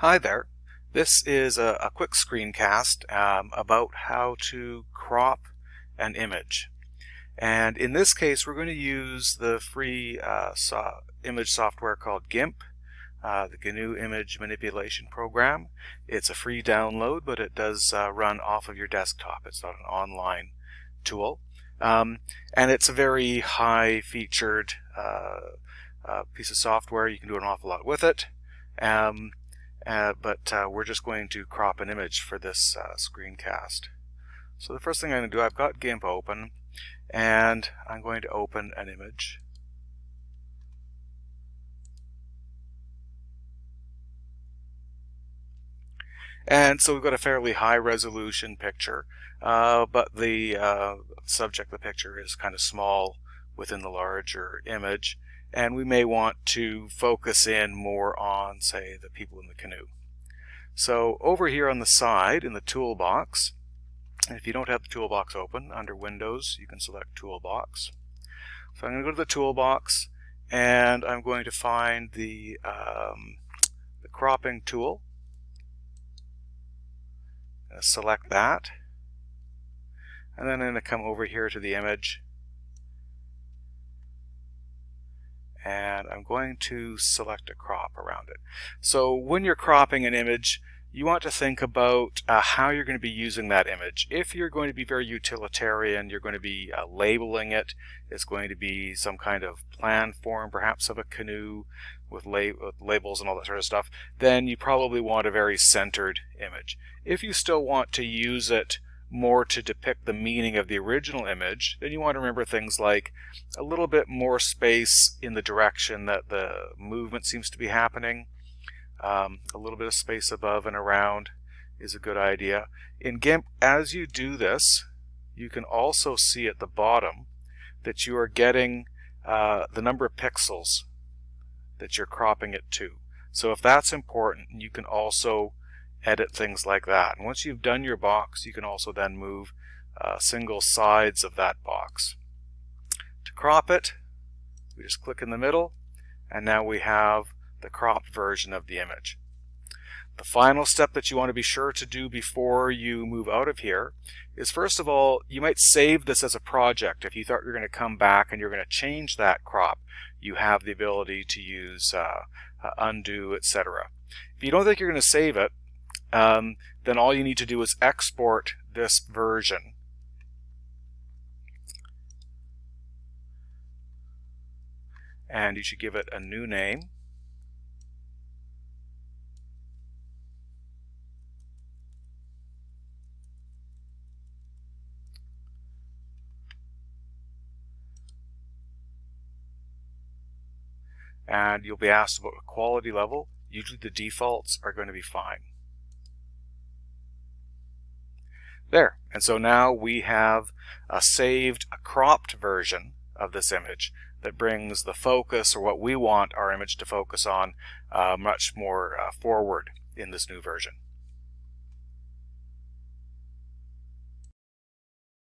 Hi there. This is a, a quick screencast um, about how to crop an image. And in this case, we're going to use the free uh, so image software called GIMP, uh, the GNU Image Manipulation Program. It's a free download, but it does uh, run off of your desktop. It's not an online tool. Um, and it's a very high featured uh, uh, piece of software. You can do an awful lot with it. Um, uh, but uh, we're just going to crop an image for this uh, screencast. So the first thing I'm going to do, I've got GIMP open, and I'm going to open an image. And so we've got a fairly high resolution picture, uh, but the uh, subject of the picture is kind of small within the larger image and we may want to focus in more on, say, the people in the canoe. So over here on the side in the toolbox, if you don't have the toolbox open, under Windows, you can select Toolbox. So I'm going to go to the toolbox, and I'm going to find the, um, the cropping tool. select that. And then I'm going to come over here to the image and I'm going to select a crop around it. So when you're cropping an image, you want to think about uh, how you're going to be using that image. If you're going to be very utilitarian, you're going to be uh, labeling it. It's going to be some kind of plan form, perhaps of a canoe with, with labels and all that sort of stuff. Then you probably want a very centered image. If you still want to use it more to depict the meaning of the original image, then you want to remember things like a little bit more space in the direction that the movement seems to be happening. Um, a little bit of space above and around is a good idea. In GIMP, as you do this, you can also see at the bottom that you are getting uh, the number of pixels that you're cropping it to. So if that's important, you can also edit things like that. And once you've done your box, you can also then move uh, single sides of that box. To crop it, we just click in the middle, and now we have the cropped version of the image. The final step that you want to be sure to do before you move out of here is first of all, you might save this as a project. If you thought you are going to come back and you're going to change that crop, you have the ability to use uh, uh, undo, etc. If you don't think you're going to save it, um, then all you need to do is export this version. And you should give it a new name. and you'll be asked about quality level. Usually the defaults are going to be fine. There. And so now we have a saved, a cropped version of this image that brings the focus or what we want our image to focus on uh, much more uh, forward in this new version.